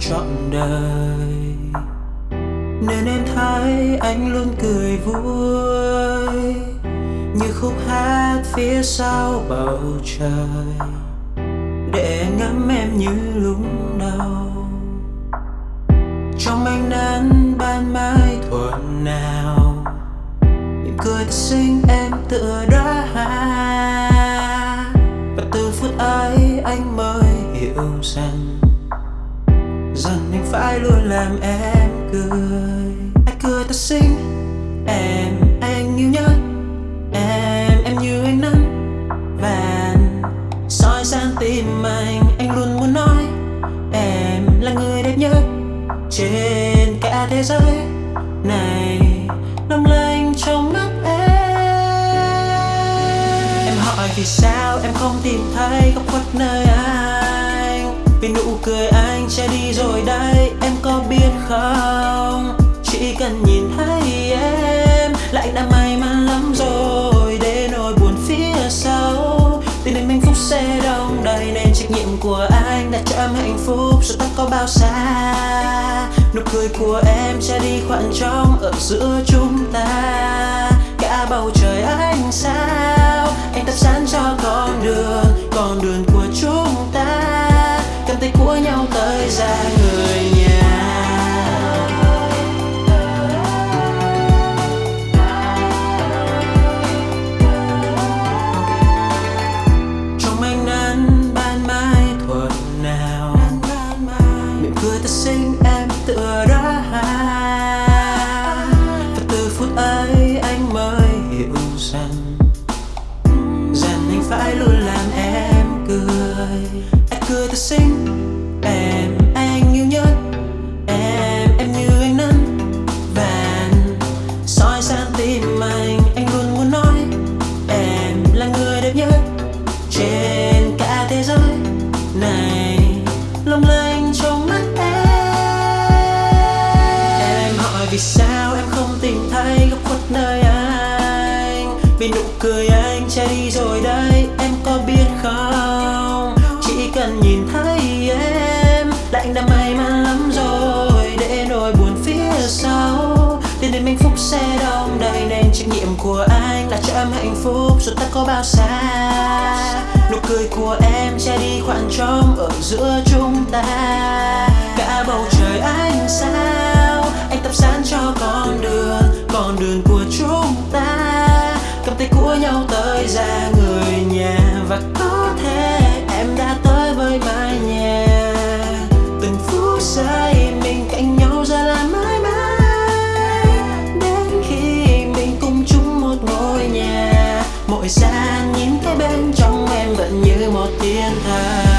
trọn đời. Nên em thấy anh luôn cười vui, như khúc hát phía sau bầu trời. Để ngắm em như lúc đầu. Trong ánh nắng ban mai thuở nào mỉm cười xinh em tựa đóa hoa làm em cười. Anh cười ta xinh. Em anh yêu nhất em em như anh nắng vàng. Soi sang tim anh anh luôn muốn nói. Em là người đẹp nhất trên cả thế giới. Này long lanh trong mắt em. Em hỏi vì sao em không tìm thấy góc khuất nơi anh? Vì nụ cười anh che đi rồi đây, em có biết không? Chỉ cần nhìn thấy em là anh đã may mắn lắm rồi. Để nỗi buồn phía sau tình đến hạnh phúc sẽ đông đầy. Nên trách nhiệm của anh đã cho em hạnh phúc, dù ta có bao xa. Nụ cười của em che đi khoảng trống ở giữa chúng ta. Cả bầu trời ánh sao mỉm ta sinh em tựa đóa hoa và từ phút ấy anh mới hiểu rằng rằng anh phải luôn làm em cười. Anh cười ta sinh vì sao em không tìm thấy góc khuất nơi anh? Vì nụ cười anh che đi rồi đây em có biết không? Chỉ cần nhìn thấy em là anh đã may mắn lắm rồi. Để nỗi buồn phía sau đến đến hạnh phúc sẽ đông đầy. Nên trách nhiệm của anh là cho em hạnh phúc, dù ta có bao xa. Nụ cười của em che đi khoảng trống ở giữa chúng ta. của nhau tới ra người nhà. Và có thể em đã tới với mái nhà. Từng phút giây mình cạnh nhau ra là mãi mãi. Đến khi mình cùng chung một ngôi nhà. Mỗi gian nhìn thấy bên trong em vẫn như một thiên thần.